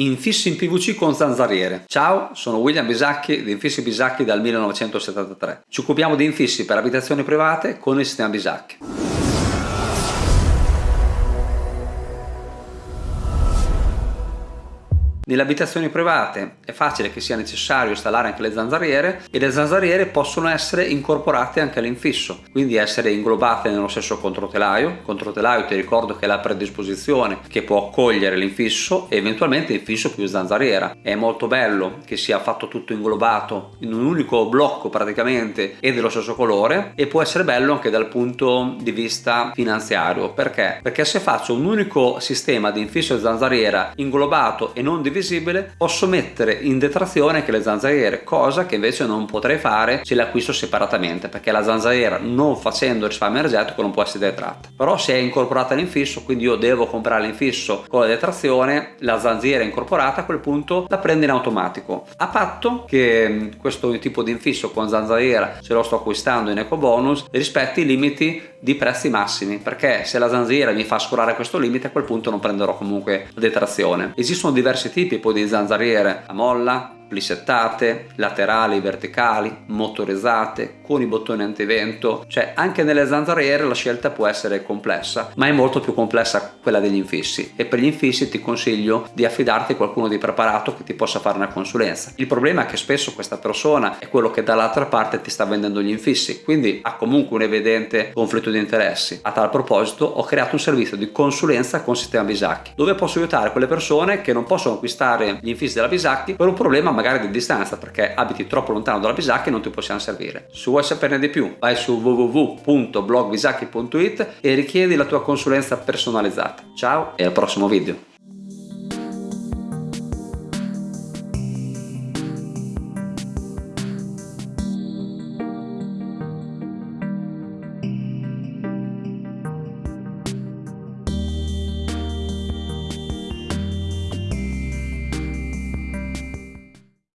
Infissi in PVC con zanzariere. Ciao, sono William Bisacchi di Infissi Bisacchi dal 1973. Ci occupiamo di infissi per abitazioni private con il sistema Bisacchi. Nelle abitazioni private è facile che sia necessario installare anche le zanzariere e le zanzariere possono essere incorporate anche all'infisso, quindi essere inglobate nello stesso controtelaio. Controtelaio ti ricordo che è la predisposizione che può accogliere l'infisso e eventualmente l'infisso più zanzariera. È molto bello che sia fatto tutto inglobato in un unico blocco praticamente e dello stesso colore e può essere bello anche dal punto di vista finanziario. Perché? Perché se faccio un unico sistema di infisso e zanzariera inglobato e non diviso visibile posso mettere in detrazione anche le zanzariere cosa che invece non potrei fare se le acquisto separatamente perché la zanzariera non facendo risparmio energetico non può essere detratta. Però se è incorporata all'infisso quindi io devo comprare l'infisso con la detrazione la zanzariera incorporata a quel punto la prende in automatico. A patto che mm, questo tipo di infisso con zanzariera se lo sto acquistando in eco bonus rispetti i limiti di prezzi massimi perché se la zanzariera mi fa scorare questo limite a quel punto non prenderò comunque la detrazione. Esistono diversi tipi poi di zanzariere a molla plissettate, laterali, verticali, motorizzate, con i bottoni antivento, cioè anche nelle zanzariere la scelta può essere complessa, ma è molto più complessa quella degli infissi e per gli infissi ti consiglio di affidarti a qualcuno di preparato che ti possa fare una consulenza. Il problema è che spesso questa persona è quello che dall'altra parte ti sta vendendo gli infissi, quindi ha comunque un evidente conflitto di interessi. A tal proposito ho creato un servizio di consulenza con sistema Bisacchi, dove posso aiutare quelle persone che non possono acquistare gli infissi della Bisacchi per un problema magari di distanza perché abiti troppo lontano dalla Bisacchi e non ti possiamo servire. Se vuoi saperne di più vai su www.blogbisacchi.it e richiedi la tua consulenza personalizzata. Ciao e al prossimo video!